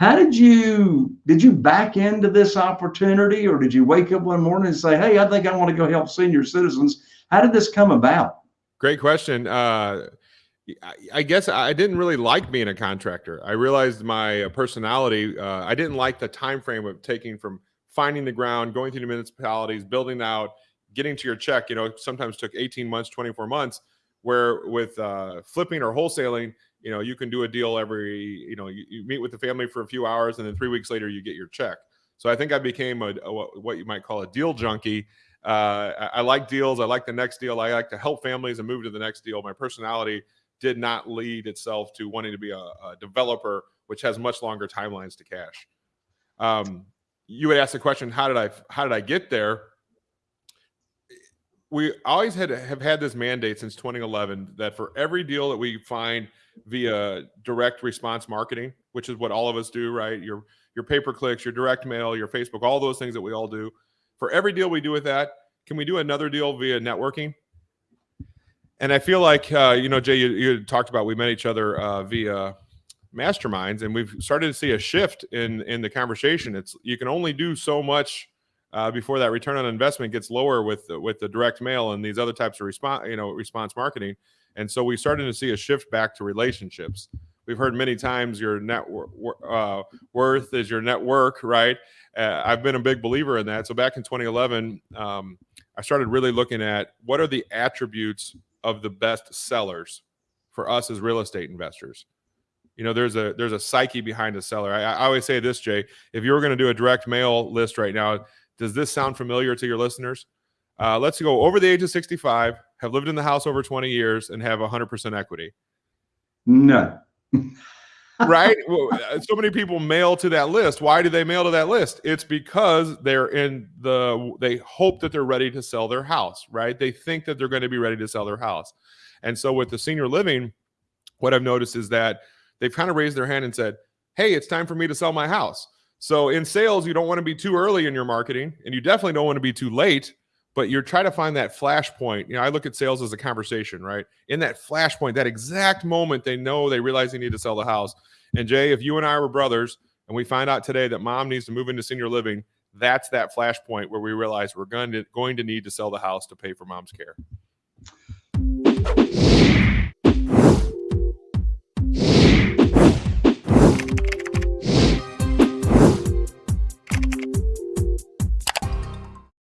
how did you did you back into this opportunity or did you wake up one morning and say hey i think i want to go help senior citizens how did this come about great question uh, I guess I didn't really like being a contractor. I realized my personality. Uh, I didn't like the time frame of taking from finding the ground, going through the municipalities, building out, getting to your check. You know, sometimes took 18 months, 24 months. Where with uh, flipping or wholesaling, you know, you can do a deal every. You know, you, you, meet with the family for a few hours, and then three weeks later you get your check. So I think I became a, a what you might call a deal junkie. Uh, I, I like deals. I like the next deal. I like to help families and move to the next deal. My personality did not lead itself to wanting to be a, a developer, which has much longer timelines to cash. Um, you would ask the question, how did I how did I get there? We always had have had this mandate since 2011 that for every deal that we find via direct response marketing, which is what all of us do, right? Your your pay per clicks, your direct mail, your Facebook, all those things that we all do. For every deal we do with that, can we do another deal via networking? and I feel like uh, you know, Jay, you, you, talked about we met each other uh, via masterminds, and we've started to see a shift in in the conversation. It's you can only do so much uh, before that return on investment gets lower with with the direct mail and these other types of response, you know, response marketing. And so we started to see a shift back to relationships. We've heard many times your net uh, worth is your network, right? Uh, I've been a big believer in that. So back in 2011, um, I started really looking at what are the attributes of the best sellers for us as real estate investors. You know, there's a there's a psyche behind a seller. I, I always say this, Jay. If you were going to do a direct mail list right now, does this sound familiar to your listeners? Uh, let's go over the age of 65, have lived in the house over 20 years, and have 100% equity. No. right? Well, uh, so many people mail to that list. Why do they mail to that list? It's because they're in the they hope that they're ready to sell their house, right? They think that they're going to be ready to sell their house. And so with the senior living, what I've noticed is that they've kind of raised their hand and said, "Hey, it's time for me to sell my house." So in sales, you don't want to be too early in your marketing, and you definitely don't want to be too late but you're trying to find that flashpoint. You know, I look at sales as a conversation, right? In that flashpoint, that exact moment they know they realize they need to sell the house. And Jay, if you and I were brothers and we find out today that mom needs to move into senior living, that's that flashpoint where we realize we're going to going to need to sell the house to pay for mom's care.